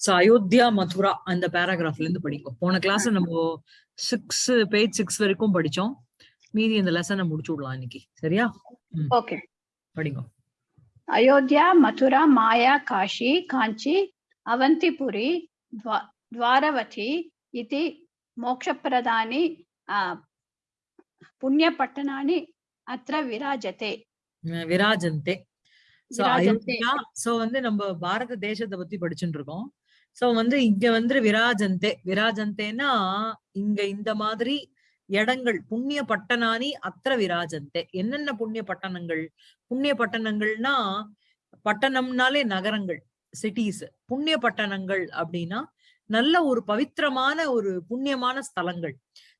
So Ayodhya Mathura அந்த பேராகிராஃப்ல இருந்து படிக்கும் போன கிளாஸ் நம்ம சிக்ஸ் பேஜ் சிக்ஸ் வரைக்கும் படிச்சோம். மீதி இந்த லெசனை முடிச்சு விடலாம் இன்னைக்கு. சரியா? ஓகே படிங்க. அயோத்தியா மதுரா மாயா காஷி காஞ்சி அவந்திபுரி துவாரவதி இது மோட்சப்பிரதானி புண்ணியப்பட்டனானி அத்த விராஜத்தை விராஜந்தே சோ விராஜந்தே. அயோத்தியா சோ வந்து நம்ம பாரத தேசத்தை பத்தி படிச்சுட்டு இருக்கோம். சோ வந்து இங்க வந்து விராஜந்தே விராஜந்தேன்னா இங்க இந்த மாதிரி இடங்கள் புண்ணிய பட்டணானி அத்திர விராஜந்தே என்னென்ன புண்ணிய பட்டணங்கள்? புண்ணிய பட்டணங்கள்னா பட்டணம்னாலே நகரங்கள் சிட்டிஸ் புண்ணிய பட்டணங்கள் அப்படின்னா நல்ல ஒரு பவித்திரமான ஒரு புண்ணியமான ஸ்தலங்கள்.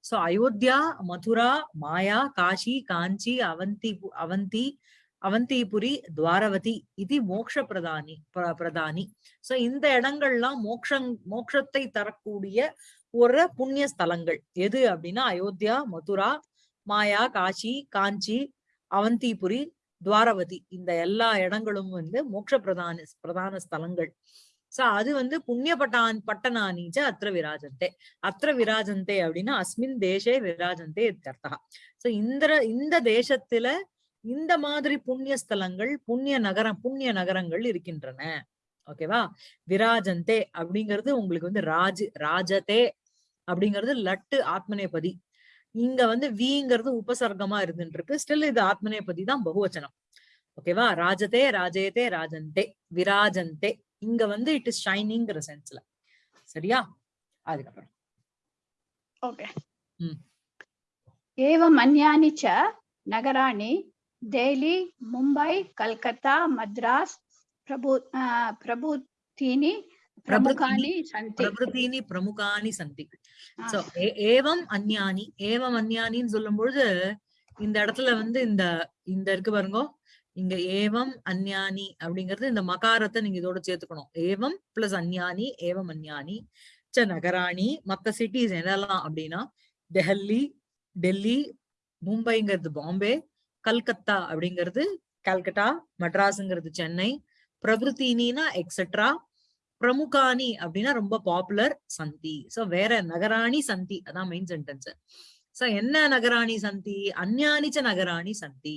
சோ அயோத்தியா மதுரா மாயா காஷி காஞ்சி அவந்தி அவந்தி அவந்திபுரி துவாரவதி இது மோக்ஷ பிரதானி பிரதானி. சோ இந்த இடங்கள்லாம் மோக்ஷங் மோக்ஷத்தை தரக்கூடிய ஒரு புண்ணிய ஸ்தலங்கள். எது அப்படின்னா அயோத்தியா மதுரா மாயா காஷி காஞ்சி அவந்திபுரி துவாரவதி. இந்த எல்லா இடங்களும் வந்து மோட்ச பிரதான பிரதான ஸ்தலங்கள். சோ அது வந்து புண்ணிய பட்டான் பட்டனானிஜ அத்திர விராஜந்தே அத்திர விராஜந்தே அப்படின்னா அஸ்மின் தேசே விராஜந்தே இத்தர்த்தா சோ இந்த இந்த தேசத்துல இந்த மாதிரி புண்ணிய ஸ்தலங்கள் புண்ணிய நகரம் புண்ணிய நகரங்கள் இருக்கின்றன. ஓகேவா விராஜந்தே அப்படிங்கிறது உங்களுக்கு வந்து ராஜ் ராஜதே அப்படிங்கிறது லட்டு ஆத்மநேபதி இங்க வந்து விங்கிறது உபசர்க்கமா இருந்துட்டு இருக்கு ஸ்டில் இது ஆத்மநேபதி தான் பகுவச்சனம். ஓகேவா ராஜதே ராஜேதே ராஜந்தே விராஜந்தே. இங்க வந்து இட் இஸ் ஷைனிங்கிற சென்ஸ்ல சரியா? அதுக்கப்புறம். ஓகே ஏவம் அந்யானி ச நகராணி டெய்லி மும்பை கல்கத்தா மద్రాస్ ప్రభు ప్రభుతీని ప్రముఖాని సంతి ప్రభృతీని ప్రముఖాని సంతి సో ఏవం అన్యాని ఏవం அந்நியானின்னு சொல்லும்போது இந்த இடத்துல வந்து இந்த இந்த இருக்கு பாருங்க. இங்க ஏவம் அந்யானி அப்படிங்கறது இந்த மகாரத்தை நீங்க இதோட சேர்த்துக்கணும். ஏவம் பிளஸ் அந்யானி ஏவம் அந்யானி ச நகராணி மத்த சிட்டிஸ் என்னெல்லாம் அப்படின்னா டெஹல்லி டெல்லி மும்பைங்கிறது பாம்பே கல்கத்தா அப்படிங்கிறது கல்கட்டா மெட்ராஸ்ங்கிறது சென்னை பிரபுத்தினா எக்ஸெட்ரா பிரமுகானி அப்படின்னா ரொம்ப பாப்புலர் சந்தி. சோ வேற நகராணி சந்தி. அதான் மெயின் சென்டென்ஸ் சோ என்ன நகராணி சந்தி? அந்யானிச்ச நகராணி சந்தி.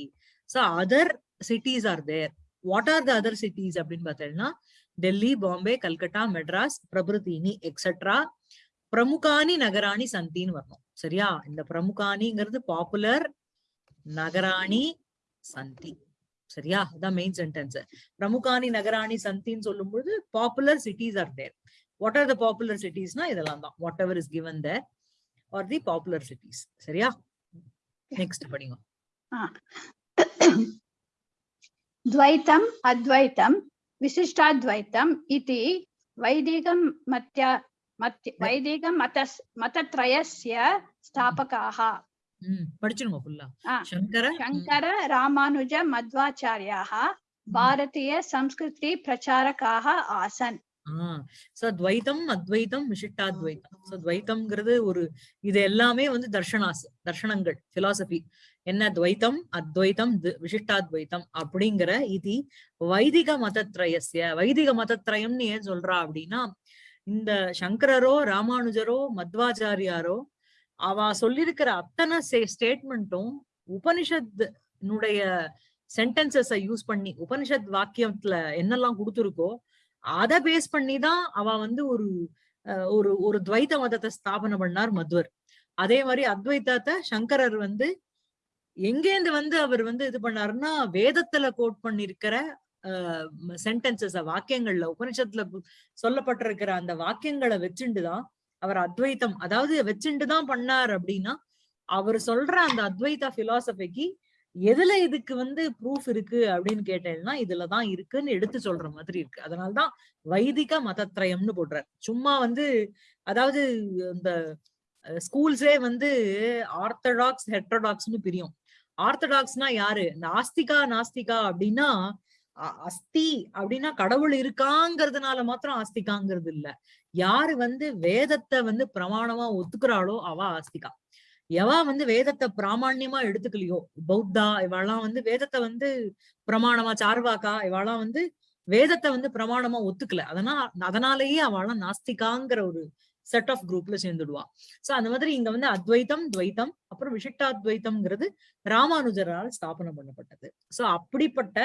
So other cities are there what are the other cities அப்படின்னு பார்த்தீங்கன்னா டெல்லி பாம்பே கல்கட்டா மெட்ராஸ் பிரபுத்தினி எக்ஸெட்ரா பிரமுகானி நகராணி சந்தின்னு வரணும். சரியா? இந்த பிரமுகானிங்கிறது பாப்புலர் நகராணி சந்தி சரியா அதான் மெயின் சென்டென்ஸ் பிரமுகானி நகராணி சந்தின்னு சொல்லும்போது popular cities are there what are the popular சிட்டிஸ்னா இதெல்லாம் தான் whatever is given there are the popular cities சரியா நெக்ஸ்ட் படிங்க द्वैतम् अद्वैतं विशिष्टाद्वैतम् इति वैदिकं मत्य मत्य वैदिकमत मतत्रयस्य स्थापकाः ம் படிச்சிருங்க ஃபுல்லா சங்கர சங்கர ராமானுஜ மத்வாச்சாரியாக பாரதிய சம்ஸ்கிருதி பிரச்சாரக்காக ஆசன். சோ துவைத்தம் அத்வைத்தம் விசிஷ்டாத்வைத்தம் சோ துவைத்தம்ங்கிறது ஒரு இது எல்லாமே வந்து தர்ஷனாஸ் தர்ஷனங்கள் பிலாசபி என்ன துவைத்தம் அத்வைத்தம் விசிஷ்டாத்வைத்தம் அப்படிங்கிற இது வைதிக மதத்ரயசிய வைதிக மதத்ரயம்னு ஏன் சொல்றா அப்படின்னா இந்த சங்கரரோ ராமானுஜரோ மத்வாச்சாரியாரோ அவ சொல்லியிருக்கிற அத்தனை ஸ்டேட்மெண்ட்டும் உபனிஷத்னுடைய சென்டென்சஸ யூஸ் பண்ணி உபனிஷத் வாக்கியத்துல என்னெல்லாம் கொடுத்துருக்கோ அத பேஸ் பண்ணி தான் அவ வந்து ஒரு அஹ், ஒரு ஒரு துவைத மதத்தை ஸ்தாபனம் பண்ணார் மத்வர். அதே மாதிரி அத்வைதத்தை சங்கரர் வந்து எங்கேந்து வந்து அவர் வந்து இது பண்ணாருன்னா வேதத்துல கோட் பண்ணிருக்கிற சென்டென்சஸ் வாக்கியங்கள்ல உபனிஷத்துல சொல்லப்பட்டிருக்கிற அந்த வாக்கியங்களை வச்சுண்டு தான் அவர் அத்வைத்தம். அதாவது வச்சுட்டுதான் பண்ணார் அப்படின்னா அவர் சொல்ற அந்த அத்வைத பிலாசபிக்கு எதுல இதுக்கு வந்து ப்ரூஃப் இருக்கு அப்படின்னு கேட்டேன்னா இதுலதான் இருக்குன்னு எடுத்து சொல்ற மாதிரி இருக்கு. அதனாலதான் வைதிக மதத்திரயம்னு போடுறார். சும்மா வந்து அதாவது இந்த ஸ்கூல்ஸே வந்து ஆர்த்தடாக்ஸ் ஹெட்ரோடாக்ஸ்னு பிரியும். ஆர்த்தடாக்ஸ்னா யாரு? நாஸ்திகா நாஸ்திகா அப்படின்னா அஸ்தி அப்படின்னா கடவுள் இருக்காங்கிறதுனால மாத்திரம் ஆஸ்திகாங்கிறது இல்ல. யாரு வந்து வேதத்தை வந்து பிரமாணமா ஒத்துக்கிறாளோ அவ ஆஸ்திகா. எவா வந்து வேதத்தை பிராமணியமா எடுத்துக்கலையோ பௌத்தா இவெல்லாம் வந்து வேதத்தை வந்து பிரமாணமா சார்வாக்கா இவெல்லாம் வந்து வேதத்தை வந்து பிரமாணமா ஒத்துக்கல. அதனால அதனாலேயே அவெல்லாம் நாஸ்திகாங்கிற ஒரு செட் ஆஃப் குரூப்ல சேர்ந்துடுவா. சோ அந்த மாதிரி இங்க வந்து அத்வைத்தம் துவைத்தம் அப்புறம் விசிஷ்டாத்வைத்தம்ங்கிறது ராமானுஜரால் ஸ்தாபனம் பண்ணப்பட்டது. சோ அப்படிப்பட்ட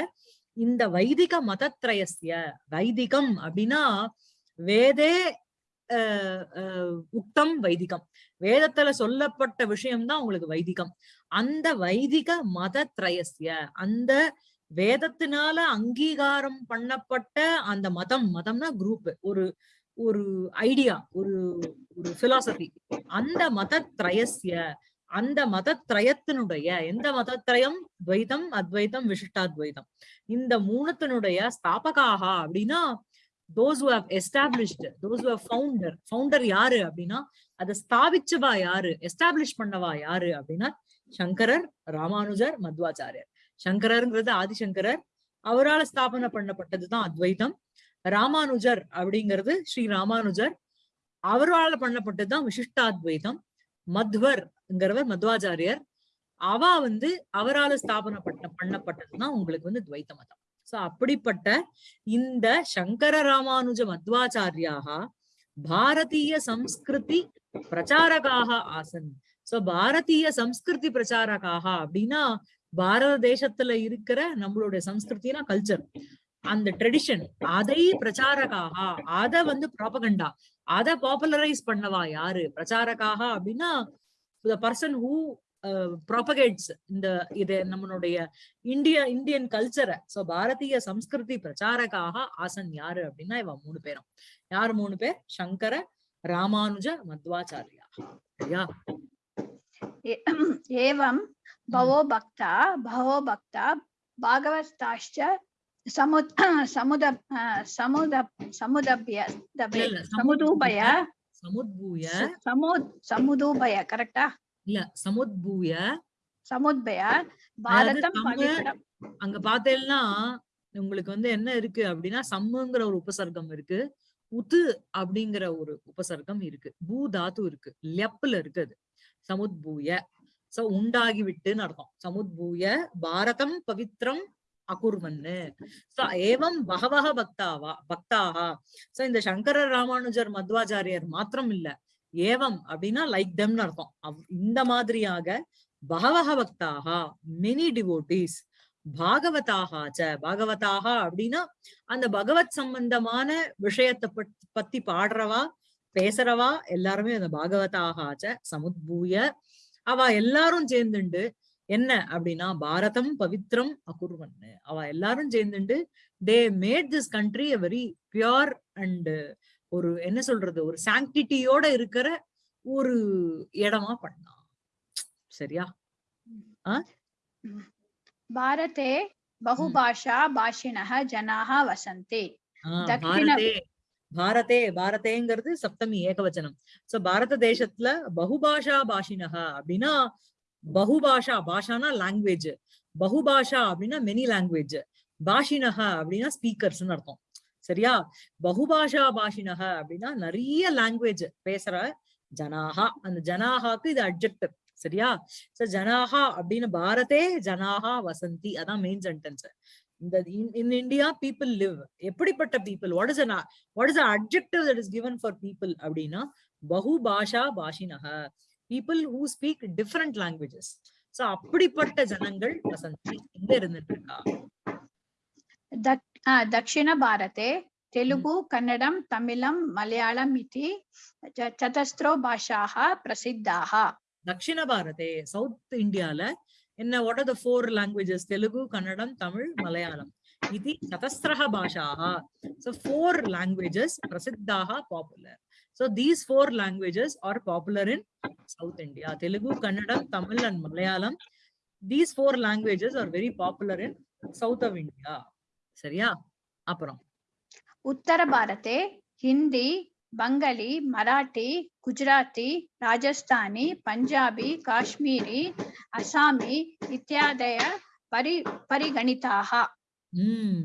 இந்த வைதிக மதத்ரயசிய வைதிகம் அப்படின்னா வேதே உக்தம் வைதிகம். வேதத்துல சொல்லப்பட்ட விஷயம்தான் உங்களுக்கு வைதிகம். அந்த வைதிக மதத்ரயஸ்ய. அந்த வேதத்தினால அங்கீகாரம் பண்ணப்பட்ட அந்த மதம் மதம்னா குரூப் ஒரு ஒரு ஐடியா ஒரு ஒரு பிலாசபி அந்த மத திரயசிய அந்த மதத்ரயத்தினுடைய எந்த மதத்திரயம் துவைதம் அத்வைதம் விசிஷ்டாத்வைதம். இந்த மூணத்தினுடைய ஸ்தாபகாக அப்படின்னா those who have established those who have founder founder யாரு அப்படின்னா அதை ஸ்தாபிச்சவா யாரு எஸ்டாப்ளிஷ் பண்ணவா யாரு அப்படின்னா சங்கரர் ராமானுஜர் மத்வாச்சாரியர். சங்கரர்ங்கிறது ஆதிசங்கரர். அவரால் ஸ்தாபனை பண்ணப்பட்டதுதான் அத்வைதம். ராமானுஜர் அப்படிங்கிறது ஸ்ரீ ராமானுஜர். அவரால் பண்ணப்பட்டதுதான் விசிஷ்டாத்வைதம். மத்வர்ங்கிறவர் மத்வாச்சாரியர். அவா வந்து அவரால் ஸ்தாபனை பண்ண பண்ணப்பட்டதுதான் உங்களுக்கு வந்து துவைத்த மதம். சோ அப்படிப்பட்ட இந்த சங்கர ராமானுஜ மத்வாச்சாரியாக பாரதீய சம்ஸ்கிருதி பிரச்சாரகாக ஆசன். சோ பாரதிய சம்ஸ்கிருதி பிரச்சாரகாக அப்படின்னா பாரத தேசத்துல இருக்கிற நம்மளுடைய சம்ஸ்கிருத்தினா கல்ச்சர் அந்த ட்ரெடிஷன் அதை பிரச்சாரகாக அத வந்து ப்ராபகண்டா அத பாப்புலரைஸ் பண்ணவா யாரு? பிரச்சாரகாக அப்படின்னா த பர்சன் ஹூ ப்ராபகேட்ஸ் இந்த இது நம்மளுடைய இந்திய இந்தியன் கல்ச்சரை ஸோ பாரதிய சம்ஸ்கிருதி பிரச்சாரக்காக ஆசன் யாரு அப்படின்னா இவன் மூணு பேரும். யார் மூணு பேர்? சங்கர ராமானுஜ மத்வாச்சாரியா. சரியா? ஏவம் பவோ பக்தா பவோ பக்தா பாகவதாஷ்ட சமுத் சமுத சமுத சமுதபிய சமுதூபய சமுதூபய. சமுதூபய கரெக்டா இல்ல சமுத்பூய சமுத்பய அங்க பார்த்தேன்னா உங்களுக்கு வந்து என்ன இருக்கு அப்படின்னா சம்முங்கிற ஒரு உபசர்க்கம் இருக்கு. உத்து அப்படிங்கிற ஒரு உபசர்க்கம் இருக்கு. பூ தாத்து இருக்கு. லெப்ல இருக்கு அது. சமுத்பூய சோ உண்டாகி விட்டுன்னு அர்த்தம். சமுத்பூய பாரதம் பவித்ரம் அகுர்வன்னு. சோ ஏவம் பகவக பக்தாவா பக்தாகா சோ இந்த சங்கர ராமானுஜர் மத்வாச்சாரியர் மாத்திரம் இல்ல ஏவம் அப்படின்னா லைக் தெம்னு அர்த்தம். இந்த மாதிரியாக பகவக பக்தாகா மெனி டிவோட்டீஸ் பாகவதாக ச பாகவதாக அப்படின்னா அந்த பகவத் சம்பந்தமான விஷயத்தை பத்- பத்தி பாடுறவா பேசுறவா எல்லாருமே அந்த பாகவதாக சமுத்பூய அவ எல்லாரும் சேர்ந்துண்டு என்ன அப்படின்னா பாரதம் பவித்ரம் அகுர்வன். அவ எல்லாரும் சேர்ந்துண்டு they made this country a very pure and ஒரு என்ன சொல்றது ஒரு சாங்கிட்டியோட இருக்கிற ஒரு இடமா பண்ணலாம் சரியா? பாரதே பகுபாஷா பாஷினஹ ஜனாக வசந்தே. பாரதே பாரதேங்கிறது சப்தமி ஏகவச்சனம். சோ பாரத தேசத்துல பகுபாஷா பாஷினஹா அப்படின்னா பகுபாஷா பாஷானா லாங்குவேஜ் பகுபாஷா அப்படின்னா மெனி லாங்குவேஜ் பாஷினஹா அப்படின்னா ஸ்பீக்கர்ஸ்னு அர்த்தம். சரியா? பகுபாஷா பாஷினக அப்படின்னா நிறைய லாங்குவேஜ் பேசுற ஜனாகா அந்த ஜனாகாக்கு இது அட்ஜெக்டிவ் சரியா? சோ ஜனாகா அப்படின்னு பாரதே ஜனாகா வசந்தி. அதான் மெயின் சென்டென்ஸ் இந்த இன் இந்தியா பீப்புள் லிவ் எப்படிப்பட்ட people what is what is adjective that is given for people அப்படின்னா பகுபாஷா பாஷினக people who speak different languages so அப்படிப்பட்ட ஜனங்கள் வசந்தி. இங்க இருந்துட்டு இருக்கா? दक्षिणभारते तेलुगु कन्नडं तमिलं मलयाळम् इति च- चतस्रो भाषाः प्रसिद्धाः தக்ஷிண பாரதே சவுத் இந்தியால என்ன what are the four languages Telugu Kannada Tamil Malayalam இது சதஸ்ரஹ பாஷாக so four languages பிரசித்தாக popular so these four languages are popular in South India Telugu Kannada Tamil and Malayalam these four languages are very popular in south of India சரியா? அப்புறம். உத்தர பாரதே ஹிந்தி பங்களி மராட்டி குஜராத்தி ராஜஸ்தானி பஞ்சாபி காஷ்மீரி அசாமி இத்தியாதய பரி பரிகணிதாக உம்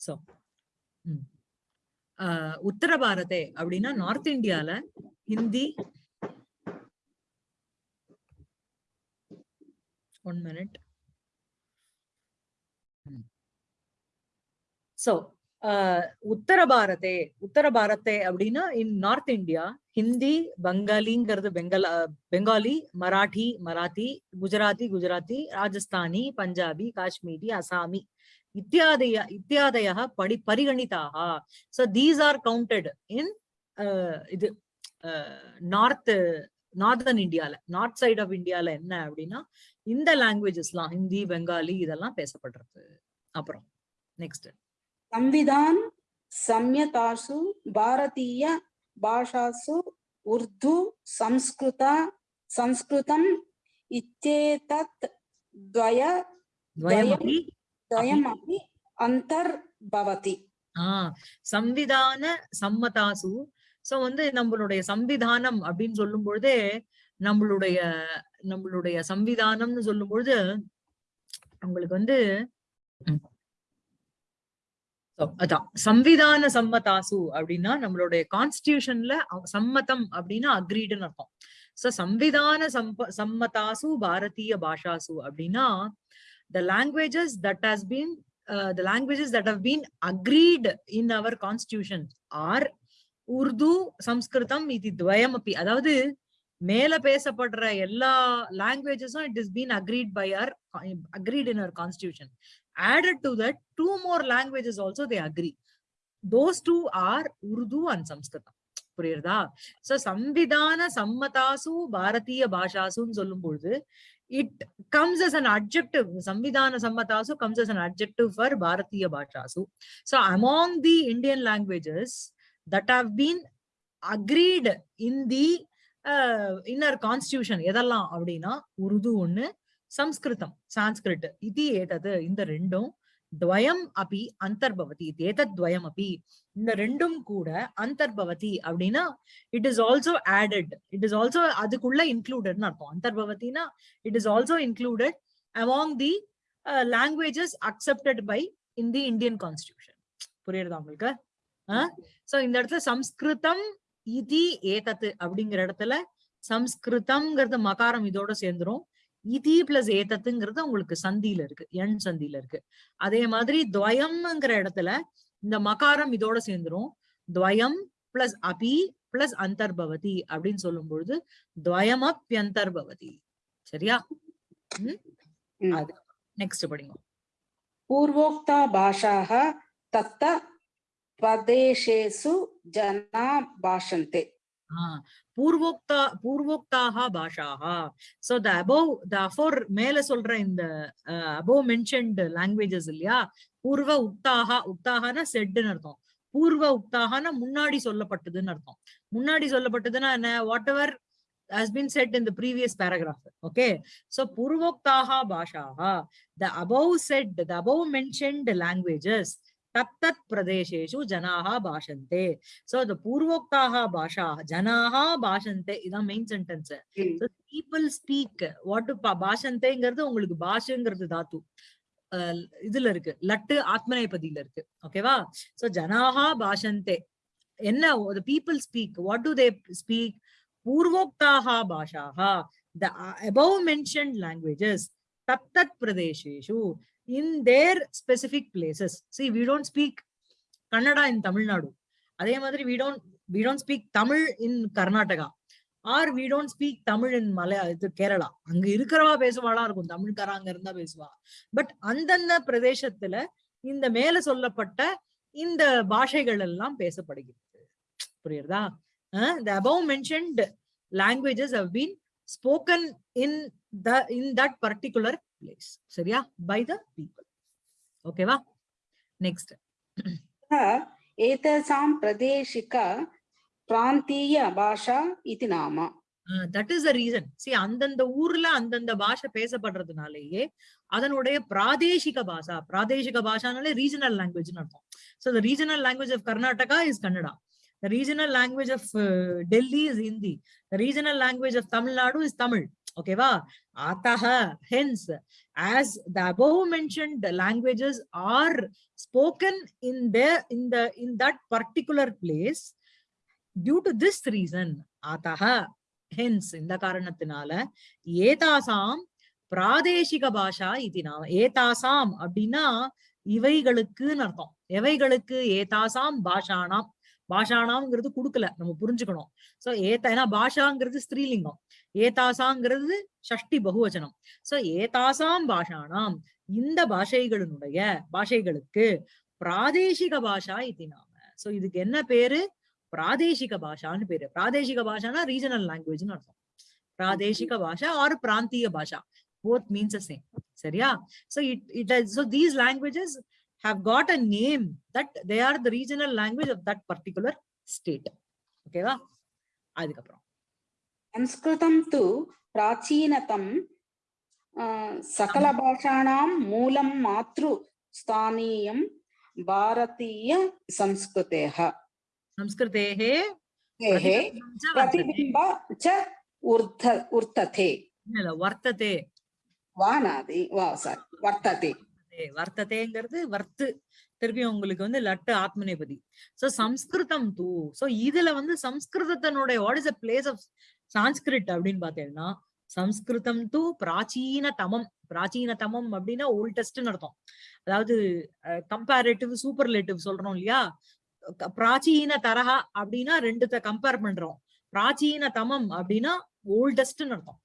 so உத்தர பாரதே அப்படின்னா north இந்தியால Hindi minute so உத்தர பாரதே உத்தர பாரதே அப்படின்னா இன் நார்த் இந்தியா ஹிந்தி பங்காலிங்கிறது பெங்கல் பெங்காலி மராட்டி மராத்தி குஜராத்தி குஜராத்தி ராஜஸ்தானி பஞ்சாபி காஷ்மீரி அசாமி இத்தியாதய இத்தியாதய படி பரிகணிதாக so these are counted in இது நார்த் நார்தர்ன் இந்தியால நார்த் சைட் ஆஃப் இந்தியால என்ன அப்படின்னா இந்த லாங்குவேஜஸ்லாம் ஹிந்தி பெங்காலி இதெல்லாம் பேசப்படுறது. அப்புறம் நெக்ஸ்ட் சம்விதான் சம்யதாசு பாரதிய பாஷாசு உர்து சம்ஸ்கிருத சம்ஸ்கிருதம் இச்சேதத் துவய துவயமபி துவயமபி அந்தர்பவதி. சம்விதான சம்மதாசு. சோ வந்து நம்மளுடைய சம்விதானம் அப்படின்னு சொல்லும் பொழுதே நம்மளுடைய நம்மளுடைய சம்விதானம்னு சொல்லும் பொழுது உங்களுக்கு வந்து அதான். சம்விதான சம்மதாசு அப்படின்னா நம்மளுடைய கான்ஸ்டியூஷன்ல சம்மதம் அப்படின்னா அக்ரீடுன்னு அர்த்தம். சோ சம்விதான சம்ப சம்மதாசு பாரதிய பாஷாசு அப்படின்னா the languages that has been the languages that have been agreed in our constitution are Urdu Samskritam இது அப்படி அதாவது மேல பேசப்படுற எல்லா லாங்குவேஜஸும் it is been agreed by our agreed in our constitution added to that two more languages also they agree those two are Urdu and Samskritam புரியுறதா so சம்விதான சம்மதாசு பாரதிய பாஷாசுன்னு சொல்லும் பொழுது it comes as an objective சம்விதான சம்மதாசு comes as an objective for Bharatiya பாஷாசு so among the Indian languages that have been agreed in the inner constitution எதெல்லாம் அப்படின்னா உருது ஒண்ணு சம்ஸ்கிருதம் சான்ஸ்கிரிட் இது ஏதது? இந்த ரெண்டும். துவயம் அபி அந்தர்பவதி. ஏதத் துவயம் அபி? இந்த ரெண்டும் கூட அந்தர்பவதி அப்படின்னா it is also added it is also அதுக்குள்ள இன்க்ளூடட்னு அர்த்தம். அந்தர்பவத்தினா is also included among the uh, languages accepted by in the Indian constitution. புரியுறதா உங்களுக்கு? சோ இந்த இடத்துல சம்ஸ்கிருதம் இதி ஏதத்து அப்படிங்கிற இடத்துல சம்ஸ்கிருதம்ங்கிறது மகாரம் இதோட சேர்ந்துரும். இதி பிளஸ் ஏதத்துங்கிறது உங்களுக்கு சந்தியில இருக்கு எண் சந்தியில இருக்கு. அதே மாதிரி துவயம்ங்கிற இடத்துல இந்த மகாரம் இதோட சேர்ந்துரும். துவயம் பிளஸ் அபி பிளஸ் அந்தர்பவதி அப்படின்னு சொல்லும் பொழுது துவயம் அப்யந்தர்பவதி சரியா நெக்ஸ்ட் படிங்க. பூர்வோக்தா பாஷாக தத்த பதேஷேசு ஜனா பாஷந்தே பூர்வோக்தா பூர்வோக்தாக பாஷாகா so the above the afore மேல சொல்ற இந்த அபோவ் மென்ஷன்ட் லாங்குவேஜஸ் இல்லையா? பூர்வ உக்தாகா உக்தாகனா செட்டுன்னு அர்த்தம். பூர்வ உக்தாகனா முன்னாடி சொல்லப்பட்டதுன்னு அர்த்தம். முன்னாடி சொல்லப்பட்டதுன்னா என்ன? Whatever has been said in the previous paragraph. Okay? So purvoktaha bhashaha the above said the above mentioned languages tattat pradesheshu janaha bhashante so the purvoktaha bhasha janaha bhashante இதான் main sentence So, people speak what to பா- பாஷந்தேங்கிறது உங்களுக்கு பாஷங்கிறது தாத்து இதுல இருக்கு லட்டு ஆத்மநேபதியில இருக்கு ஓகேவா so ஜனாஹா பாஷந்தே என்ன speak what do they speak பூர்வோக்தாஹா பாஷாஹா the uh, above mentioned languages tattat pradesheshu in their specific places see we don't speak kannada in tamil nadu அதே மாதிரி we don't we don't speak Tamil in Karnataka or we don't speak Tamil in Malaya இது கேரளா அங்க இருக்கிறவா பேசுவாளா இருக்கும் தமிழ்காரா அங்க இருந்தா பேசுவா but அந்தந்த பிரதேசத்துல இந்த மேல சொல்லப்பட்ட இந்த பாஷைகள் எல்லாம் பேசப்படுகிறது புரியுறதா the above mentioned languages have been spoken in the in that particular place. சரியா? By the people. ஓகேவா நெக்ஸ்ட் ஏதசாம் பிரதேசிகா பிராந்திய பாஷா இது நாமா தட் இஸ் அ ரீசன் சி அந்தந்த ஊர்ல அந்தந்த பாஷை பேசப்படுறதுனாலேயே அதனுடைய பிராதேசிக பாஷா பிராதேசிக பாஷானாலே ரீஜனல் லாங்குவேஜ் அர்த்தம். So the regional language of Karnataka is Kannada the regional language of Delhi is Hindi the regional language of Tamil Nadu is Tamil ஓகேவா அத்தஹ hence as the above mentioned languages are spoken in there in the in that particular place due to this reason ataha hence இந்த காரணத்தினால ஏதாசாம் பிராதேசிக பாஷா இது நாம ஏதாசாம் அப்படின்னா இவைகளுக்குன்னு அர்த்தம். எவைகளுக்கு? ஏதாசாம் பாஷானாம். பாஷானாம்ங்கிறது கொடுக்கல. நம்ம புரிஞ்சுக்கணும். சோ ஏத்தா ஏன்னா பாஷாங்கிறது ஸ்திரீலிங்கம். ஏதாசாங்கிறது ஷஷ்டி பகுவச்சனம். சோ ஏதாசாம் பாஷானாம் இந்த பாஷைகளினுடைய பாஷைகளுக்கு பிராதேசிக பாஷா இது நாம. சோ இதுக்கு என்ன பேரு? பிராதேசிக பாஷான்னு பேரு. பிராதேசிக பாஷானா ரீஜனல் லாங்குவேஜ்னு அர்த்தம். பிராதேசிக பாஷா ஆர் பிராந்திய பாஷா. Both means the same. சரியா? It it has, so these languages have got a name that they are the regional language of that particular state. ஓகேவா அதுக்கப்புறம். संस्कृतं तु प्राचीनतम अ, सकलभाषाणां मूलं मातृस्थानीयं भारतीय संस्कृतेः संस्कृतेः तेः प्रतिबिम्बं च वर्तते। प्रतिबिम्ब च ऊर्ध ऊर्तते இல்ல, இல்ல, வர்த்ததே वा नादि वा सारी वर्तते வர்த்ததே. வர்த்ததேங்கிறது வர்த்து திருப்பி உங்களுக்கு வந்து லட்டு ஆத்மநேபதி சோ சம்ஸ்கிருதம் தூ சோ இதுல வந்து சம்ஸ்கிருதத்தினுடைய what is a place of Sanskrit அப்படின்னு பாத்தீங்கன்னா சம்ஸ்கிருதம் டு பிராச்சீன தமம். பிராச்சீன தமம் அப்படின்னா ஓல்டஸ்ட்னு அர்த்தம். அதாவது கம்பேரேட்டிவ் சூப்பர்லேட்டிவ் சொல்றோம் இல்லையா? பிராச்சீன தரஹா அப்படின்னா ரெண்டுத்த கம்பேர் பண்றோம். பிராச்சீன தமம் அப்படின்னா ஓல்டஸ்ட்னு அர்த்தம்.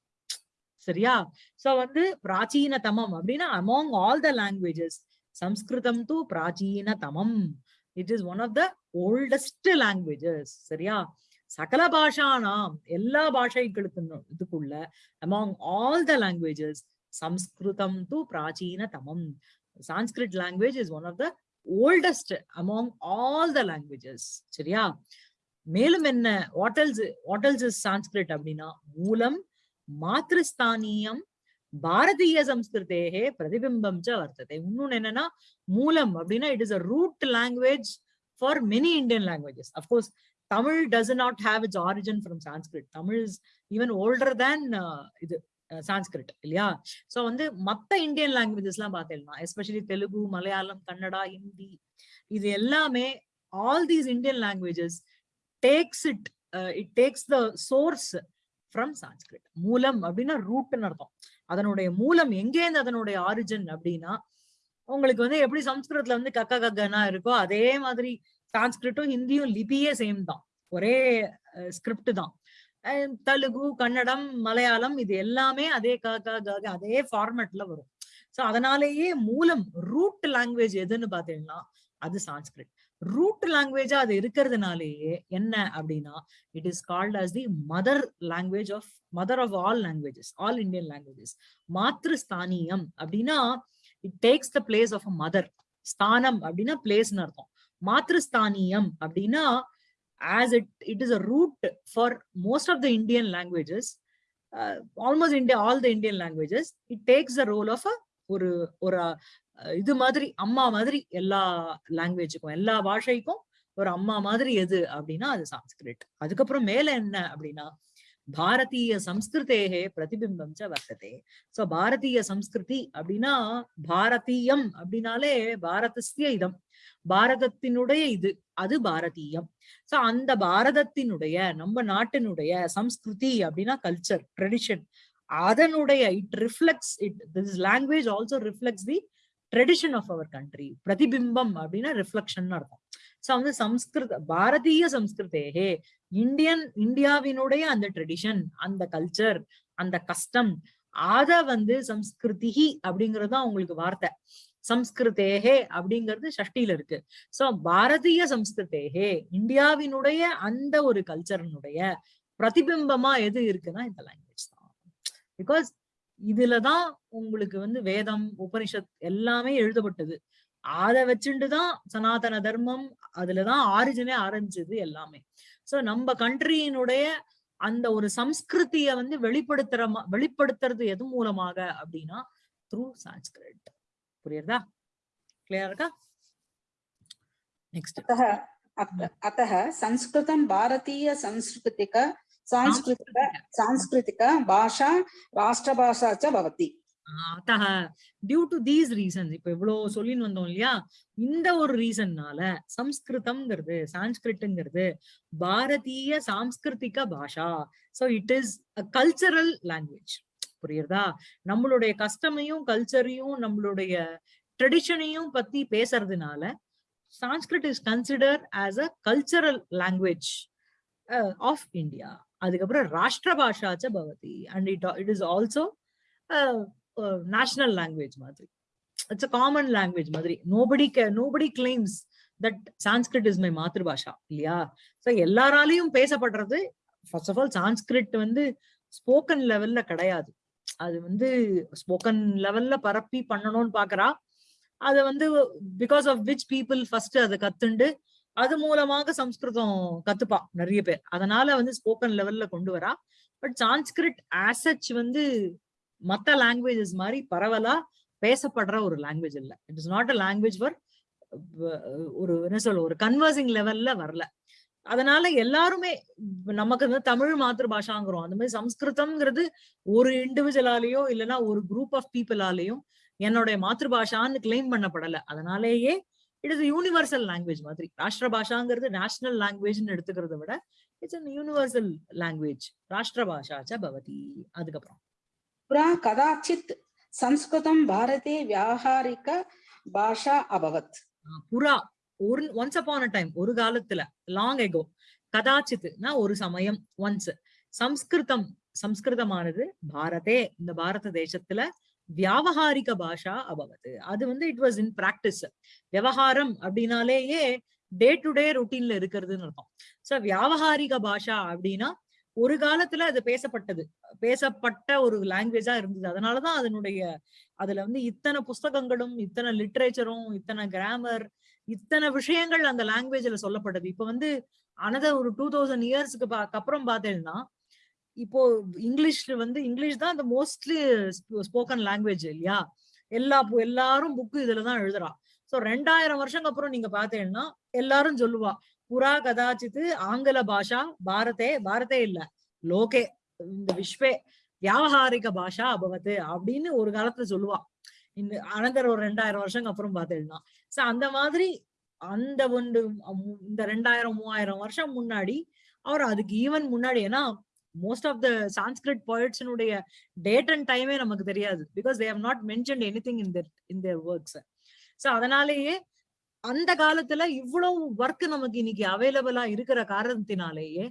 சரியா? சோ வந்து பிராச்சீன தமம் அப்படின்னா among all the languages Samskritam to பிராச்சீன தமம். It is one of the oldest languages சரியா? சகல பாஷானாம் எல்லா பாஷைகளுக்கும் இதுக்குள்ள among all the languages Samskritam து பிராச்சீன தமம் Sanskrit language is one of the oldest among all the languages சரியா? மேலும் என்ன வாட்டல்ஸ் வாட்டல்ஸ் இஸ் சான்ஸ்கிரிட் அப்படின்னா மூலம் மாத்ருஸ்தானியம் பாரதிய சம்ஸ்கிருதேகே பிரதிபிம்பம் ச வர்த்ததே. இன்னொன்னு என்னன்னா மூலம் அப்படின்னா it is a root language for many Indian languages of course of course Tamil does not have its origin from Sanskrit Tamil is even older than இது uh, சான்ஸ்கிரிட் இல்லையா? சோ வந்து மத்த இந்தியன் லாங்குவேஜஸ் எல்லாம் பார்த்தேன்னா எஸ்பெஷலி தெலுங்கு மலையாளம் கன்னடா ஹிந்தி இது எல்லாமே all these Indian languages takes it it takes the source from Sanskrit மூலம் அப்படின்னா ரூட்னு அர்த்தம். அதனுடைய மூலம் எங்கேருந்து அதனுடைய ஆரிஜின் அப்படின்னா உங்களுக்கு வந்து எப்படி சம்ஸ்கிருதத்துல வந்து கக்க கக்கனா இருக்கோ அதே மாதிரி சான்ஸ்கிரிட்டும் ஹிந்தியும் லிபியே சேம் தான். ஒரே ஸ்கிரிப்ட் தான். தெலுங்கு கன்னடம் மலையாளம் இது எல்லாமே அதே க அதே ஃபார்மேட்ல வரும். சோ அதனாலேயே மூலம் ரூட் லாங்குவேஜ் எதுன்னு பாத்தீங்கன்னா அது சான்ஸ்கிரிட். ரூட் லாங்குவேஜா அது இருக்கிறதுனாலேயே என்ன அப்படின்னா it is called as the mother language of mother of all languages all Indian languages மாத்ருஸ்தானியம் அப்படின்னா it takes the place of a mother ஸ்தானம் அப்படின்னா பிளேஸ்னு அர்த்தம். மாத்ருஸ்தானியம் அப்படின்னா as it it is a root for most of the Indian languages almost almost all the the languages it takes takes role of a ஒரு ஒரு uh, இது மாதிரி அம்மா மாதிரி எல்லா லாங்குவேஜுக்கும் எல்லா பாஷைக்கும் ஒரு அம்மா மாதிரி எது அப்படின்னா அது சான்ஸ்கிரிட். அதுக்கப்புறம் மேல என்ன அப்படின்னா பாரதிய சம்ஸ்கிருதேகே பிரதிபிம்பம் ச வர்த்ததே. சோ பாரதிய சம்ஸ்கிருதி அப்படின்னா பாரதீயம் அப்படின்னாலே பாரதஸ்ய இதம். பாரதத்தினுடைய இது அது பாரதீயம். சோ அந்த பாரதத்தினுடைய நம்ம நாட்டினுடைய சம்ஸ்கிருதி அப்படின்னா கல்ச்சர் ட்ரெடிஷன் அதனுடைய it reflects it this language also reflects the tradition of our country பிரதிபிம்பம் அப்படின்னா ரிஃப்ளெக்ஷன் அர்த்தம். சோ வந்து சம்ஸ்கிருத பாரதிய சம்ஸ்கிருதேகே இந்தியன் இந்தியாவினுடைய அந்த ட்ரெடிஷன் அந்த கல்ச்சர் அந்த கஸ்டம் அத வந்து சம்ஸ்கிருதி அப்படிங்கிறது அவங்களுக்கு வார்த்தை. சம்ஸ்கிருதேகே அப்படிங்கிறது ஷஷ்டியில இருக்கு. சோ பாரதிய சம்ஸ்கிருதேகே இந்தியாவினுடைய அந்த ஒரு கல்ச்சரனுடைய பிரதிபிம்பமா எது இருக்குன்னா இந்த லாங்குவேஜ் தான். பிகாஸ் இதுலதான் உங்களுக்கு வந்து வேதம் உபனிஷத் எல்லாமே எழுதப்பட்டது. அத வச்சுட்டு தான் சனாதன தர்மம் அதுலதான் ஆரிஜினே ஆரம்பிச்சது எல்லாமே. சோ நம்ம கண்ட்ரியினுடைய அந்த ஒரு சம்ஸ்கிருதிய வந்து வெளிப்படுத்துற வெளிப்படுத்துறது எது மூலமாக அப்படின்னா த்ரூ சான்ஸ்கிரிட் புரியுறதா கிளியர் இருக்கா நெக்ஸ்ட் अतः अत- अतः संस्कृतं भारतीय संस्कृतिक सांस्कृतिक सांस्कृतिक भाषा राष्ट्रभाषा च भवति அத்தக டியூ டு தீஸ் ரீசன்ஸ் இப்ப இவ்வளவு சொல்லின்னு வந்தோம் இல்லையா இந்த ஒரு ரீசன்னால சம்ஸ்கிருதம்ங்கிறது சான்ஸ்கிரிட்டுங்கிறது பாரதிய சாம்ஸ்கிருதிக பாஷா so it is a cultural language புரியுறதா? நம்மளுடைய கஸ்டமையும் கல்ச்சரையும் நம்மளுடைய ட்ரெடிஷனையும் பத்தி பேசுறதுனால Sanskrit is consider as a cultural language of India அதுக்கப்புறம் ராஷ்டிர பாஷாச்ச பவதி and it it is also national language மாதிரி. இட்ஸ் அ காமன் லாங்குவேஜ் மாதிரி. Nobody nobody claims that Sanskrit is my Matrubhasha இல்லையா? ஸோ எல்லாராலையும் பேசப்படுறது ஃபர்ஸ்ட் ஆஃப் ஆல் சான்ஸ்கிரிட் வந்து ஸ்போக்கன் லெவல்ல கிடையாது. அது வந்து ஸ்போக்கன் லெவல்ல பரப்பி பண்ணணும்னு பாக்குறா. அது வந்து because of which people first அதை கத்துண்டு அது மூலமாக சம்ஸ்கிருதம் கத்துப்பா நிறைய பேர். அதனால வந்து ஸ்போக்கன் லெவல்ல கொண்டு வரா. பட் சான்ஸ்கிரிட் ஆசச் வந்து மத்த லாங்குவேஜஸ் மாதிரி பரவலா பேசப்படுற ஒரு லாங்குவேஜ் இல்ல. It is not a language for ஒரு என்ன சொல்ல ஒரு கன்வர்சிங் லெவல்ல வரல. அதனால எல்லாருமே நமக்கு வந்து தமிழ் மாத்திரு அந்த மாதிரி சம்ஸ்கிருதம்ங்கிறது ஒரு இண்டிவிஜுவலாலேயோ இல்லைன்னா ஒரு குரூப் ஆஃப் பீப்புளாலேயும் என்னுடைய மாத்திரு பாஷான்னு கிளைம் பண்ணப்படலை. அதனாலேயே இட் இஸ் யூனிவர்சல் லாங்குவேஜ் மாதிரி. ராஷ்டிர பாஷாங்கிறது நேஷனல் லாங்குவேஜ்னு எடுத்துக்கிறத விட இட்ஸ் அன் யூனிவர்சல் லாங்குவேஜ் ராஷ்டிர பாஷாச்ச பவதி. அதுக்கப்புறம். புரா கதாச்சித் சம்ஸ்கிருதம் பாரதே வியாபாரிக பாஷா அபவத். புறா. ஒரு ஒன்ஸ் அப்பான் அ டைம் ஒரு காலத்துல லாங் எகோ கதாச்சித்துனா ஒரு சமயம் ஒன்ஸ் சம்ஸ்கிருதம் சம்ஸ்கிருதமானது பாரதே இந்த பாரத தேசத்துல வியாவகாரிக பாஷா அபவது அது வந்து இட் வாஸ் இன் பிராக்டிஸ் விவகாரம் அப்படின்னாலேயே டே டு டே ரொட்டீன்ல இருக்கிறதுன்னு அர்த்தம். சோ வியாவகாரிக பாஷா அப்படின்னா ஒரு காலத்துல அது பேசப்பட்டது. பேசப்பட்ட ஒரு லாங்குவேஜா இருந்தது. அதனாலதான் அதனுடைய அதுல வந்து இத்தனை புஸ்தகங்களும் இத்தனை லிட்ரேச்சரும் இத்தனை கிராமர் இத்தனை விஷயங்கள் அந்த லாங்குவேஜ்ல சொல்லப்பட்டது. இப்ப வந்து அனதர் ஒரு டூ தௌசண்ட் இயர்ஸ்க்கு அப்புறம் பார்த்தேன்னா இப்போ இங்கிலீஷ்ல வந்து இங்கிலீஷ் தான் அந்த மோஸ்ட்லி ஸ்போக்கன் லாங்குவேஜ் இல்லையா? எல்லா பு- எல்லாரும் புக்கு இதுலதான் எழுதுறா. சோ ரெண்டாயிரம் வருஷங்க அப்புறம் நீங்க பாத்தீங்கன்னா எல்லாரும் சொல்லுவா புறா கதாச்சித்து ஆங்கில பாஷா பாரதே பாரதே இல்ல. லோகே இந்த விஸ்வே வியாபாரிக பாஷா அபவத்து அப்படின்னு ஒரு காலத்துல சொல்லுவா. இந்த அனந்தர் ஒரு ரெண்டாயிரம் வருஷங்க அப்புறம் பார்த்துடலாம் சோ அந்த மாதிரி அந்த ஒன்று இந்த ரெண்டாயிரம் மூவாயிரம் வருஷம் முன்னாடி அவர் அதுக்கு ஈவன் முன்னாடி ஏன்னா மோஸ்ட் ஆஃப் த சான்ஸ்கிரிட் போயிட்ஸினுடைய டேட் அண்ட் டைமே நமக்கு தெரியாது. Because they have not mention anything in their in their works so அதனாலேயே அந்த காலத்துல இவ்வளவு ஒர்க் நமக்கு இன்னைக்கு அவைலபிளா இருக்கிற காரணத்தினாலேயே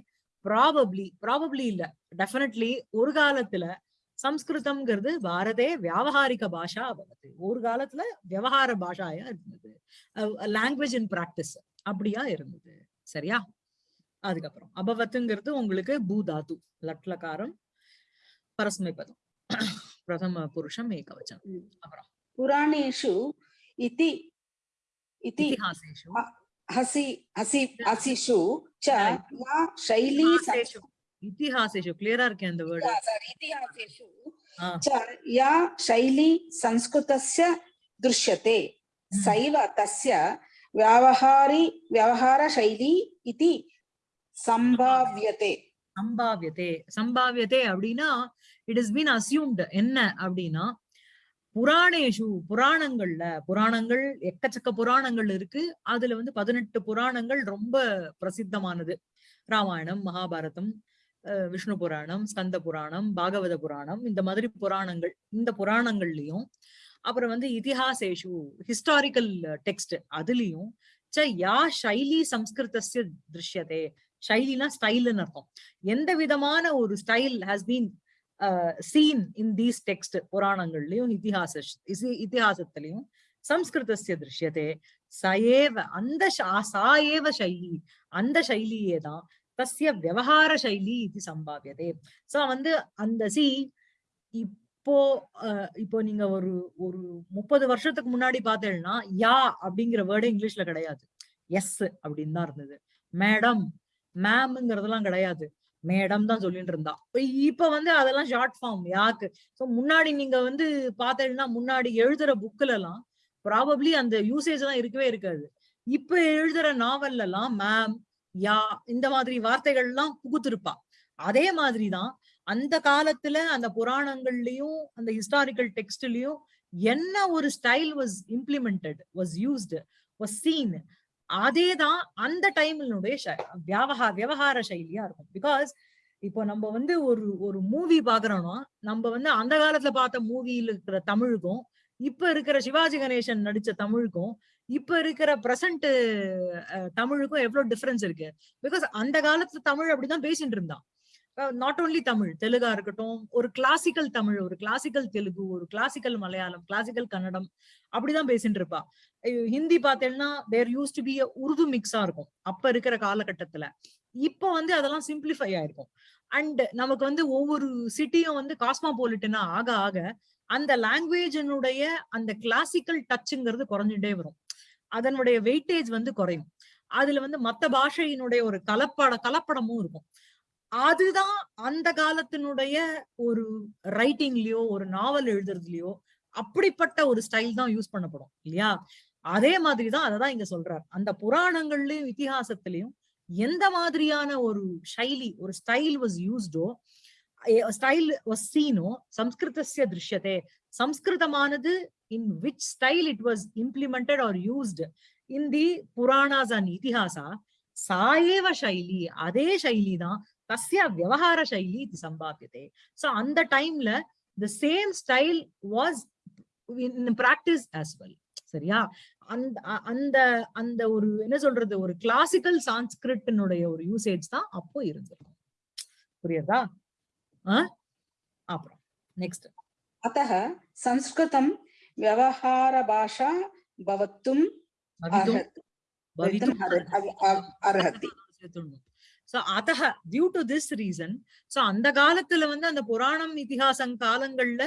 ப்ராபப்ளி ப்ராபப்ளி இல்ல டெஃபினெட்லி ஒரு காலத்துல சம்ஸ்கிருதம்ங்கிறது பாரதே வியாபகாரிக பாஷா அவது ஒரு காலத்துல விவகார பாஷாயா இருந்தது. லாங்குவேஜ் இன் பிராக்டிஸ் அப்படியா இருந்தது. சரியா? அதுக்கப்புறம் அபவத்துங்கிறது உங்களுக்கு பூதாது லட்லகாரம் பரஸ்மை பதம் பிரதம புருஷம் ஏகவச்சனம் அப்புறம். புராணேஷு இத்தி इति இதிஹாசேஷு हसि हसि हसिषु च Right. या शैली இதிஹாசேஷு இதிஹாசேஷு கிளியரா இருக்கேன் அந்த வேர்டு sorry, इतिहासेषु च या शैली संस्कृतस्य दृश्यते सैव तस्य व्यावहारि व्यवहारशैली इति सम्भाव्यते சம்பாவியதே சம்பாவியதே அப்படின்னா இட் இஸ் பீன் அசியூம்டு என்ன அப்படின்னா புராணேஷு புராணங்கள்ல புராணங்கள் எக்கச்சக்க புராணங்கள் இருக்கு. அதுல வந்து பதினெட்டு புராணங்கள் ரொம்ப பிரசித்தமானது. ராமாயணம் மகாபாரதம் விஷ்ணு புராணம் ஸ்கந்த புராணம் பாகவத புராணம் இந்த மாதிரி புராணங்கள் இந்த புராணங்கள்லயும் அப்புறம் வந்து இதிஹாசேஷு ஹிஸ்டாரிக்கல் டெக்ஸ்ட் அதுலயும் ச யா ஷைலி சம்ஸ்கிருதஸ்ய திருஷ்யதே. ஷைலினா ஸ்டைல்னு அர்த்தம். எந்த விதமான ஒரு style has been seen in these text புராணங்கள்லயும் இத்திஹாச இத்திஹாசத்திலையும் இதிஹாசத்திலையும் சம்ஸ்கிருதஸ்ய திருஷ்யதே சயேவ அந்த சா ஏவ சைலி அந்த சைலியே தான் தஸ்ய விவகார சைலி இது சம்பாவியதே. சோ வந்து அந்த சி இப்போ அஹ், இப்போ நீங்க ஒரு ஒரு முப்பது வருஷத்துக்கு முன்னாடி பார்த்தேன்னா யா அப்படிங்கிற வேர்டு இங்கிலீஷ்ல கிடையாது. எஸ் அப்படின்னு தான் இருந்தது. மேடம் மேம்ங்கிறதெல்லாம் கிடையாது. மேடம் தான் சொல்லிட்டு இருந்தா. இப்ப வந்து அதெல்லாம் ஷார்ட் ஃபார்ம் யாக்கு? ஸோ முன்னாடி நீங்க வந்து பார்த்தீங்கன்னா முன்னாடி எழுதுற புக்ல எல்லாம் ப்ராபப்ளி அந்த யூசேஜ் எல்லாம் இருக்கவே இருக்காது. இப்ப எழுதுற நாவல்ல எல்லாம் மேம் யா இந்த மாதிரி வார்த்தைகள் எல்லாம் புகுத்திருப்பா. அதே மாதிரிதான் அந்த காலத்துல அந்த புராணங்கள்லயும் அந்த ஹிஸ்டாரிக்கல் டெக்ஸ்ட்லயும் என்ன ஒரு style was implemented was used was seen அதேதான் அந்த டைம்னுடைய வியாபகா விவகார சைலியா இருக்கும். பிகாஸ் இப்போ நம்ம வந்து ஒரு ஒரு மூவி பாக்குறோம்னா நம்ம வந்து அந்த காலத்துல பார்த்த மூவியில இருக்கிற தமிழுக்கும் இப்ப இருக்கிற சிவாஜி கணேசன் நடிச்ச தமிழுக்கும் இப்ப இருக்கிற பிரசன்ட் தமிழுக்கும் எவ்வளவு டிஃபரன்ஸ் இருக்கு? பிகாஸ் அந்த காலத்துல தமிழ் அப்படிதான் பேசிட்டு இருந்தான். நாட் ஓன்லி தமிழ் தெலுங்கா இருக்கட்டும் ஒரு கிளாசிக்கல் தமிழ் ஒரு கிளாசிக்கல் தெலுங்கு ஒரு கிளாசிக்கல் மலையாளம் கிளாசிக்கல் கன்னடம் அப்படிதான் பேசிட்டு இருப்பா. ஹிந்தி பார்த்தேன்னா there use to be Urdu மிக்ஸா இருக்கும். அப்ப இருக்கிற காலகட்டத்துல. இப்போ வந்து அதெல்லாம் சிம்பிளிஃபை ஆயிருக்கும். அண்ட் நமக்கு வந்து ஒவ்வொரு சிட்டியும் வந்து காஸ்மாபோலிட்டனா ஆக ஆக அந்த லாங்குவேஜனுடைய அந்த கிளாசிக்கல் டச்சுங்கிறது குறைஞ்சுட்டே வரும். அதனுடைய வெயிட்டேஜ் வந்து குறையும். அதுல வந்து மத்த பாஷையினுடைய ஒரு கலப்பட கலப்படமும் இருக்கும். அதுதான் அந்த காலத்தினுடைய ஒரு ரைட்டிங்லயோ ஒரு நாவல் எழுதுறதுலயோ அப்படிப்பட்ட ஒரு ஸ்டைல் தான் யூஸ் பண்ணப்படும் இல்லையா? அதே மாதிரிதான் அததான் இங்க சொல்றார். அந்த புராணங்கள்லயும் இத்திஹாசத்திலையும் எந்த மாதிரியான ஒரு சைலி ஒரு ஸ்டைல் வாஸ் யூஸ்டோ ஸ்டைல் வாஸ் சீனோ சம்ஸ்கிருதஸ்ய திருஷ்யத்தே சம்ஸ்கிருதமானது in which style it was implemented are used in the Puranas and இத்திஹாசா சாயேவ சைலி அதே சைலி தான் தஸ்ய விவகார சைலி இது சம்பாத்தியதே சோ அந்த டைம்ல the same style was in practice as well சரியா? அந்த அ- அந்த அந்த ஒரு என்ன சொல்றது ஒரு கிளாசிக்கல் சான்ஸ்கிரிட்டினுடைய ஒரு யூசேஜ் தான் அப்போ இருந்திருக்கும் புரியுதா ஆ? அப்புறம் நெக்ஸ்ட் अतः संस्कृतं व्यवहारभाषा भवितुम् अर्हति भवितुम् अर्ह- अव- अव- अर्हति so அதஹ due to this reason so அந்த காலத்துல வந்து அந்த புராணம் இதிகாசம் காலங்கள்ல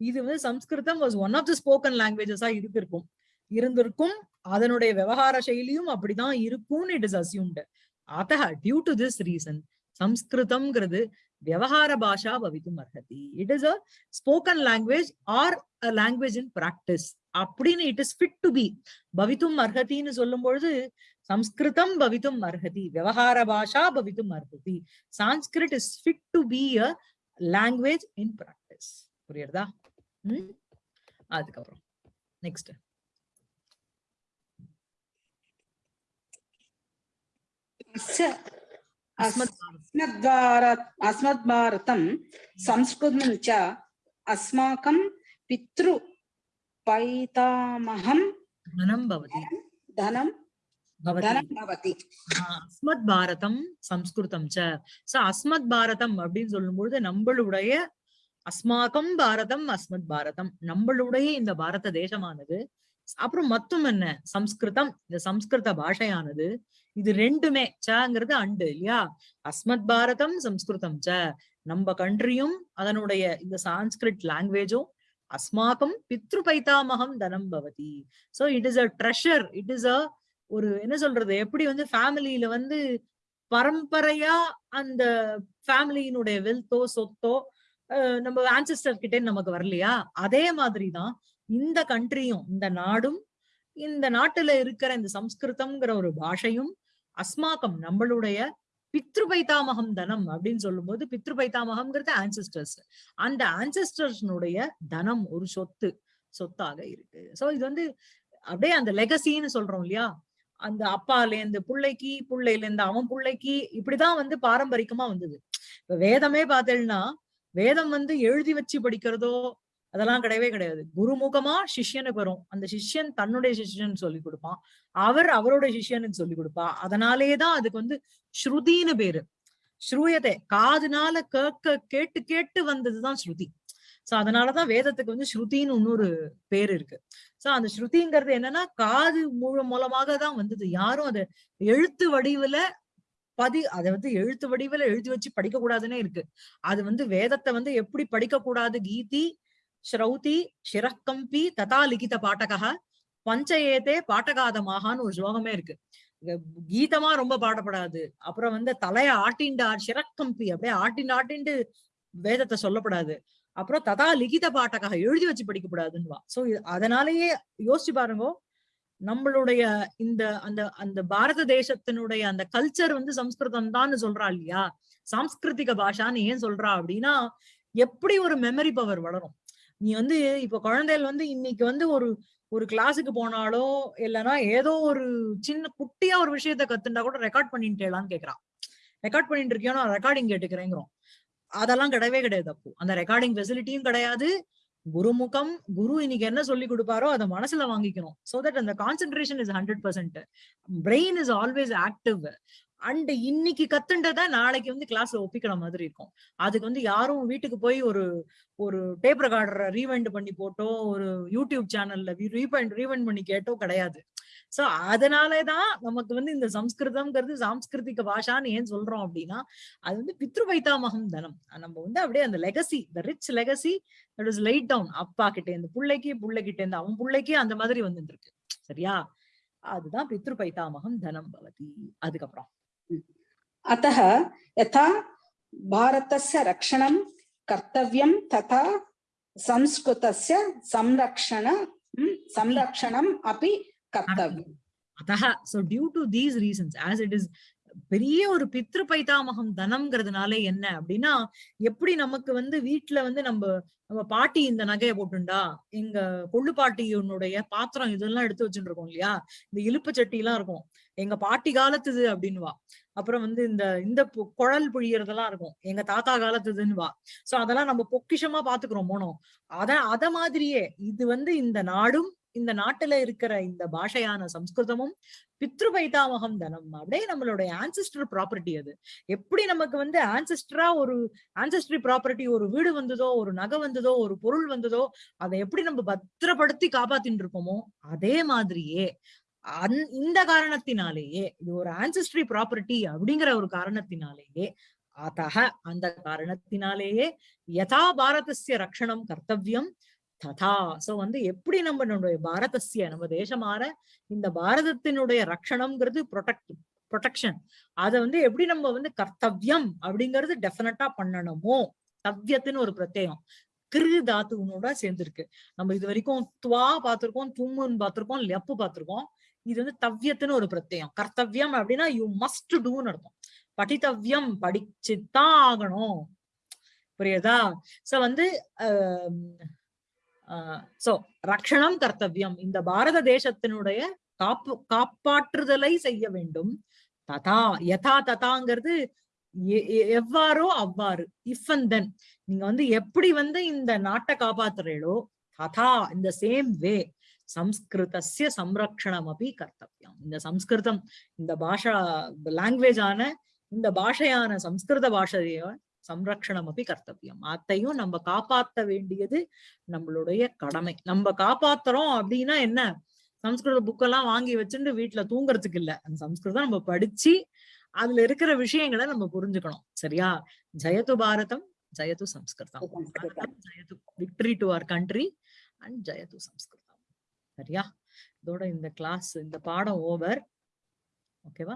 இது வந்து Sanskrit was one of the spoken லாங்குவேஜஸா இருந்திருக்கும் இருந்திருக்கும். அதனுடைய விவகார சைலியும் அப்படிதான் இருக்கும்னு இட் இஸ் அசியூம்டு அதஹ டியூ டு திஸ் ரீசன் சம்ஸ்கிருதம்ங்கிறது விவகார பாஷா பவித்தும் அர்ஹதி. It is a spoken language or a language in practice அப்படின்னு it is fit to be பவித்தும் அர்ஹத்தின்னு சொல்லும் பொழுது சம்ஸ்கிருதம் பவித்தும் அர்ஹதி விவகார பாஷா பவித்தும் அர்ஹதி. Sanskrit is fit to be a language in practice புரியுறதா? ம்? அதுக்கப்புறம் நெக்ஸ்ட் अस्मद्भारत अस्मद्भारतं संस्कृतं च अस्माकं पितृपैतामहं தனம் பவதி धनं பவதி धनं भवति ஆஹ் அஸ்மத் பாரதம் சம்ஸ்கிருதம் ச சோ அஸ்மத் பாரதம் அப்படின்னு சொல்லும்பொழுது நம்மளுடைய அஸ்மாகம் பாரதம் அஸ்மத் பாரதம் நம்மளுடைய இந்த பாரத தேசமானது அப்புறம் மொத்தம் என்ன? சம்ஸ்கிருதம். இந்த சம்ஸ்கிருத பாஷையானது இது ரெண்டுமே சங்கிறது அண்டு இல்லையா? அஸ்மத் பாரதம் சம்ஸ்கிருதம் ச. நம்ம கண்ட்ரியும் அதனுடைய இந்த சான்ஸ்கிரிட் லாங்குவேஜும் அஸ்மாக்கம் பித்ரு பைத்தாமகம் தனம் பவதி. So it is a treasure it is a ஒரு என்ன சொல்றது? எப்படி வந்து ஃபேமிலியில வந்து பரம்பரையா அந்த ஃபேமிலியினுடைய வெல்த்தோ சொத்தோ நம்ம ஆன்சிஸ்டர் கிட்டே நமக்கு வரலையா? அதே மாதிரிதான் இந்த கண்ட்ரியும் இந்த நாடும் இந்த நாட்டுல இருக்கிற இந்த சம்ஸ்கிருதம்ங்கிற ஒரு பாஷையும் அஸ்மாக்கம் நம்மளுடைய பித்ரு பைத்தாமகம் தனம் அப்படின்னு சொல்லும்போது பித்ரு பைத்தாமகம்ங்கிறது ஆன்சிஸ்டர்ஸ் அந்த ஆன்சிஸ்டர்ஸ்னுடைய தனம் ஒரு சொத்து சொத்தாக இருக்கு. சோ இது வந்து அப்படியே அந்த லெகசின்னு சொல்றோம் இல்லையா? அந்த அப்பால இருந்து புள்ளைக்கு புள்ளையில இருந்து அவன் புள்ளைக்கு இப்படிதான் வந்து பாரம்பரிகமா வந்தது. இப்ப வேதமே பார்த்தேன்னா வேதம் வந்து எழுதி வச்சு படிக்கிறதோ அதெல்லாம் கிடையவே கிடையாது. குருமுகமா சிஷ்யனுக்கு வரும். அந்த சிஷ்யன் தன்னுடைய சிஷ்யன் சொல்லி கொடுப்பான். அவர் அவரோட சிஷ்யனுக்கு சொல்லி கொடுப்பா. அதனாலேதான் அதுக்கு வந்து ஸ்ருதின்னு பேரு. ஸ்ரூயத்தை காதுனால கேட்க கேட்டு கேட்டு வந்ததுதான் ஸ்ருதி. சோ அதனாலதான் வேதத்துக்கு வந்து ஸ்ருதின்னு இன்னொரு பேர் இருக்கு. சோ அந்த ஸ்ருதிங்கிறது என்னன்னா காது மூலம் மூலமாக தான் வந்தது. யாரும் அதை எழுத்து வடிவுல பதி அதை வந்து எழுத்து வடிவுல எழுதி வச்சு படிக்க கூடாதுன்னே இருக்கு. அது வந்து வேதத்தை வந்து எப்படி படிக்க கூடாது கீதி? ஸ்ரௌதி சிரக்கம்பி ததா லிகித பாட்டகா பஞ்சயேதே பாட்டகாதமாகான்னு ஒரு ஸ்லோகமே இருக்கு. கீதமா ரொம்ப பாடப்படாது. அப்புறம் வந்து தலைய ஆட்டிண்டு சிரக்கம்பி அப்படியே ஆட்டிண்டு ஆட்டிண்டு வேதத்தை சொல்லப்படாது. அப்புறம் ததா லிகித பாட்டகா எழுதி வச்சு படிக்கப்படாதுன்னுவா. சோ அதனாலேயே யோசிச்சு பாருங்க நம்மளுடைய இந்த அந்த அந்த பாரத தேசத்தினுடைய அந்த கல்ச்சர் வந்து சம்ஸ்கிருதம் தான் சொல்றா இல்லையா? சாம்ஸ்கிருதிக பாஷான்னு ஏன் சொல்றா அப்படின்னா எப்படி ஒரு மெமரி பவர் வளரும்? நீ வந்து இப்ப குழந்தைகள் வந்து இன்னைக்கு வந்து ஒரு ஒரு கிளாஸுக்கு போனாலோ இல்லைன்னா ஏதோ ஒரு சின்ன குட்டியா ஒரு விஷயத்த கத்துண்டா கூட ரெக்கார்ட் பண்ணிட்டேலான்னு கேக்குறான். ரெக்கார்ட் பண்ணிட்டு இருக்கியோ நான் ரெக்கார்டிங் கேட்டுக்கிறேங்கிறோம். அதெல்லாம் கிடையவே கிடையாது அப்போ. அந்த ரெக்கார்டிங் ஃபெசிலிட்டியும் கிடையாது. குருமுகம் குரு இன்னைக்கு என்ன சொல்லி கொடுப்பாரோ அதை மனசுல வாங்கிக்கணும். சோ தட் அந்த concentration is hundred percent brain is always active and இன்னைக்கு கத்துன்றத நாளைக்கு வந்து கிளாஸ்ல ஒப்பிக்கிற மாதிரி இருக்கும். அதுக்கு வந்து யாரும் வீட்டுக்கு போய் ஒரு ஒரு டேப் ரெக்கார்டரை ரீவைண்ட் பண்ணி போட்டோ ஒரு யூடியூப் சேனல்ல ரீவைண்ட் ரீவைண்ட் பண்ணி கேட்டோ கிடையாது. சோ அதனாலதான் நமக்கு வந்து இந்த சம்ஸ்கிருதம்ங்கிறது சாம்ஸ்கிருதிக பாஷான்னு ஏன் சொல்றோம் அப்படின்னா அது வந்து பித்ரு பைத்தாமகம் தனம். நம்ம வந்து அப்படியே அந்த legacy the rich legacy that is laid down அப்பா கிட்ட இருந்து பிள்ளைக்கு பிள்ளைகிட்ட இருந்து அவன் பிள்ளைக்கே அந்த மாதிரி வந்துருக்கு சரியா? அதுதான் பித்ரு பைத்தாமகம் தனம் பவதி. அதுக்கப்புறம். अतः यथा भारतस्य रक्षणं कर्तव्यं तथा संस्कृतस्य संरक्षण संरक्षणम् अपि कर्तव्यम् அத்தக so due to these reasons as it is பெரிய ஒரு பித்ரு பைத்தாமகம் தனம்ங்கிறதுனால என்ன அப்படின்னா எப்படி நமக்கு வந்து வீட்டுல வந்து நம்ம நம்ம பாட்டி இந்த நகையை போட்டுண்டா எங்க கொள்ளு பாட்டியினுடைய பாத்திரம் இதெல்லாம் எடுத்து வச்சுட்டு இருக்கோம் இல்லையா இந்த இலுப்பு சட்டி எல்லாம் இருக்கும் எங்க பாட்டி காலத்துது அப்படின்னுவா அப்புறம் வந்து இந்த இந்த குழல் புழியறதெல்லாம் இருக்கும். எங்க தாத்தா காலத்துதுன்னு வா. சோ அதெல்லாம் நம்ம பொக்கிஷமா பாத்துக்கிறோம் போனோம் அத அத மாதிரியே இது வந்து இந்த நாடும் இந்த நாட்டுல இருக்கிற இந்த பாஷையான சம்ஸ்கிருதமும் பித்ரு பைதாமகம் தனம். அப்படியே நம்மளுடைய ஆன்சிஸ்டர் ப்ராப்பர்ட்டி அது. எப்படி நமக்கு வந்து ஆன்சிஸ்டரா ஒரு ஆன்சிஸ்டரி ப்ராப்பர்ட்டி ஒரு வீடு வந்ததோ ஒரு நகை வந்ததோ ஒரு பொருள் வந்ததோ அதை எப்படி நம்ம பத்திரப்படுத்தி காப்பாத்தின்னு இருப்போமோ அதே மாதிரியே அந் இந்த காரணத்தினாலேயே இது ஒரு ஆன்சிஸ்ட்ரி ப்ராப்பர்ட்டி அப்படிங்கிற ஒரு காரணத்தினாலேயே அத்தக அந்த காரணத்தினாலேயே யதா பாரதசிய ரக்ஷணம் கர்த்தவியம் ததா. சோ வந்து எப்படி நம்ம நம்மளுடைய பாரதசிய நம்ம தேசமாற இந்த பாரதத்தினுடைய ரக்ஷணம்ங்கிறது ப்ரொடக்ட் ப்ரொடெக்ஷன் அத வந்து எப்படி நம்ம வந்து கர்த்தவியம் அப்படிங்கிறது டெஃபினட்டா பண்ணணுமோ தவ்யத்துன்னு ஒரு பிரத்யேகம் கிரு தாத்துவனோட சேர்ந்திருக்கு. நம்ம இது வரைக்கும் துவா பார்த்திருக்கோம் தும்முன்னு பார்த்திருக்கோம் லெப்பு பார்த்திருக்கோம். இது வந்து தவ்யத்துன்னு ஒரு பிரத்யம். கர்த்தவ்யம் அப்படின்னா யூ மஸ்ட் டூன்னு அர்த்தம். படித்தவ்யம் படிச்சுதான் ஆகணும். புரியுதா? சோ வந்து சோ ரக்ஷணம் கர்த்தவியம். இந்த பாரத தேசத்தினுடைய காப்பு காப்பாற்றுதலை செய்ய வேண்டும். ததா யதா ததாங்கிறது எ- எ- எவ்வாறோ அவ்வாறு இஃப் அண்ட் தென் நீங்க வந்து எப்படி வந்து இந்த நாட்டை காப்பாத்துறீங்களோ ததா இந்த சேம் வே சம்ஸ்கிருதஸ்ய சம்ரக்ஷணம் அப்படி கர்த்தவியம். இந்த சம்ஸ்கிருதம் இந்த பாஷா லாங்குவேஜ் ஆன இந்த பாஷையான சம்ஸ்கிருத பாஷைய சம்ரக்ஷணம் அப்படி கர்த்தவியம். அத்தையும் நம்ம காப்பாத்த வேண்டியது நம்மளுடைய கடமை. நம்ம காப்பாத்துறோம் அப்படின்னா என்ன? சம்ஸ்கிருத புக்கெல்லாம் வாங்கி வச்சுட்டு வீட்டுல தூங்குறதுக்கு இல்ல. அந்த சம்ஸ்கிருதம் நம்ம படிச்சு அதுல இருக்கிற விஷயங்களை நம்ம புரிஞ்சுக்கணும். சரியா? ஜெயது பாரதம் ஜெயது Samskritam. Bharatam ஜெயது victory to our country and ஜெயது Samskritam. சரியா? இதோட இந்த கிளாஸ் இந்த பாடம் ஓவர் ஓகேவா